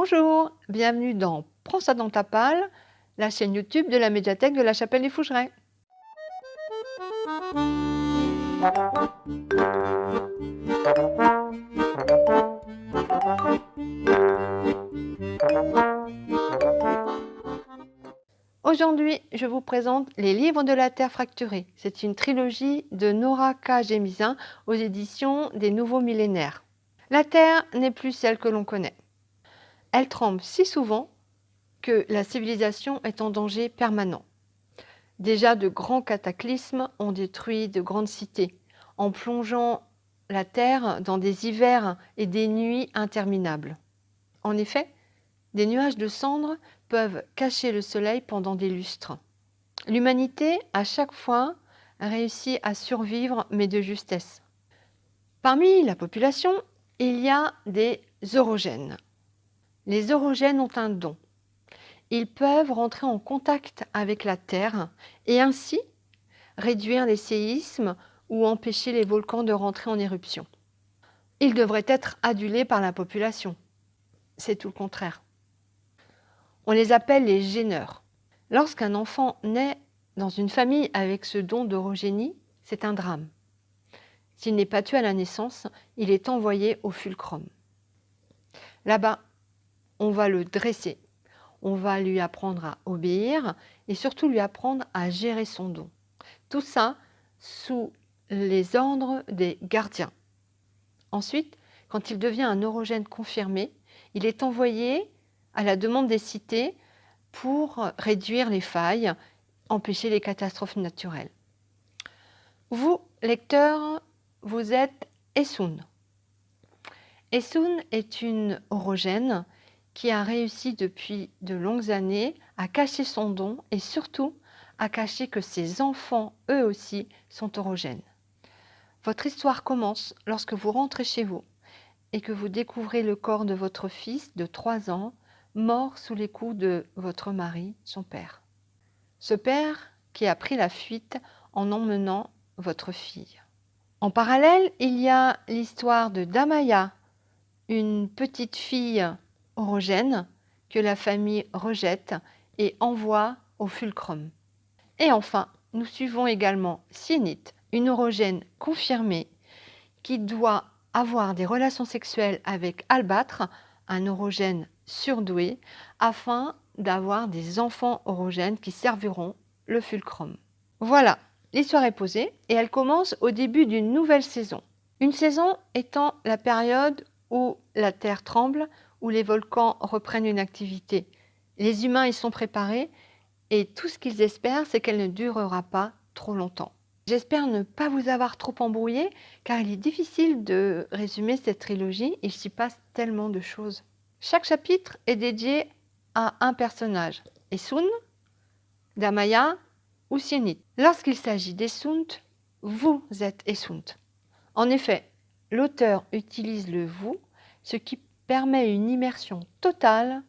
Bonjour, bienvenue dans Prends ça dans ta palle, la chaîne YouTube de la médiathèque de la Chapelle des Fougerets. Aujourd'hui, je vous présente Les Livres de la Terre fracturée. C'est une trilogie de Nora K. Gémisin aux éditions des Nouveaux Millénaires. La Terre n'est plus celle que l'on connaît. Elle tremble si souvent que la civilisation est en danger permanent. Déjà de grands cataclysmes ont détruit de grandes cités, en plongeant la Terre dans des hivers et des nuits interminables. En effet, des nuages de cendres peuvent cacher le soleil pendant des lustres. L'humanité, à chaque fois, réussi à survivre, mais de justesse. Parmi la population, il y a des orogènes. Les orogènes ont un don. Ils peuvent rentrer en contact avec la Terre et ainsi réduire les séismes ou empêcher les volcans de rentrer en éruption. Ils devraient être adulés par la population. C'est tout le contraire. On les appelle les gêneurs. Lorsqu'un enfant naît dans une famille avec ce don d'orogénie, c'est un drame. S'il n'est pas tué à la naissance, il est envoyé au fulcrum. Là-bas, on va le dresser, on va lui apprendre à obéir et surtout lui apprendre à gérer son don. Tout ça sous les ordres des gardiens. Ensuite, quand il devient un orogène confirmé, il est envoyé à la demande des cités pour réduire les failles, empêcher les catastrophes naturelles. Vous, lecteurs, vous êtes Essoun. Essoun est une orogène qui a réussi depuis de longues années à cacher son don et surtout à cacher que ses enfants, eux aussi, sont orogènes. Votre histoire commence lorsque vous rentrez chez vous et que vous découvrez le corps de votre fils de 3 ans mort sous les coups de votre mari, son père. Ce père qui a pris la fuite en emmenant votre fille. En parallèle, il y a l'histoire de Damaya, une petite fille orogène que la famille rejette et envoie au fulcrum. Et enfin, nous suivons également Sienite, une orogène confirmée qui doit avoir des relations sexuelles avec Albâtre, un orogène surdoué afin d'avoir des enfants orogènes qui serviront le fulcrum. Voilà, l'histoire est posée et elle commence au début d'une nouvelle saison. Une saison étant la période où la Terre tremble, où les volcans reprennent une activité. Les humains y sont préparés et tout ce qu'ils espèrent, c'est qu'elle ne durera pas trop longtemps. J'espère ne pas vous avoir trop embrouillé, car il est difficile de résumer cette trilogie, il s'y passe tellement de choses. Chaque chapitre est dédié à un personnage, Essun, Damaya ou Sienit. Lorsqu'il s'agit d'Essunt, vous êtes Essunt. En effet, l'auteur utilise le « vous », ce qui permet une immersion totale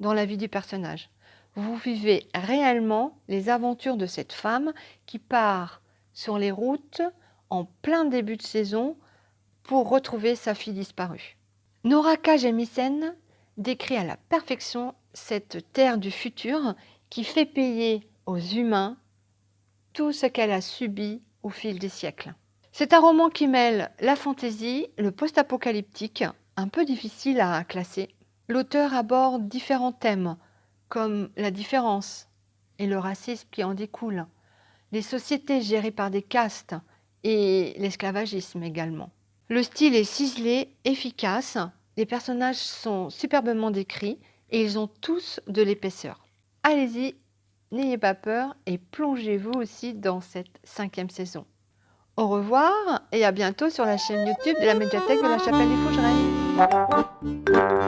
dans la vie du personnage. Vous vivez réellement les aventures de cette femme qui part sur les routes en plein début de saison pour retrouver sa fille disparue. Noraka Jemisen décrit à la perfection cette terre du futur qui fait payer aux humains tout ce qu'elle a subi au fil des siècles. C'est un roman qui mêle la fantaisie, le post-apocalyptique, un peu difficile à classer. L'auteur aborde différents thèmes, comme la différence et le racisme qui en découle, les sociétés gérées par des castes et l'esclavagisme également. Le style est ciselé, efficace, les personnages sont superbement décrits et ils ont tous de l'épaisseur. Allez-y, n'ayez pas peur et plongez-vous aussi dans cette cinquième saison. Au revoir et à bientôt sur la chaîne YouTube de la médiathèque de la Chapelle des Fougerets. Thank you.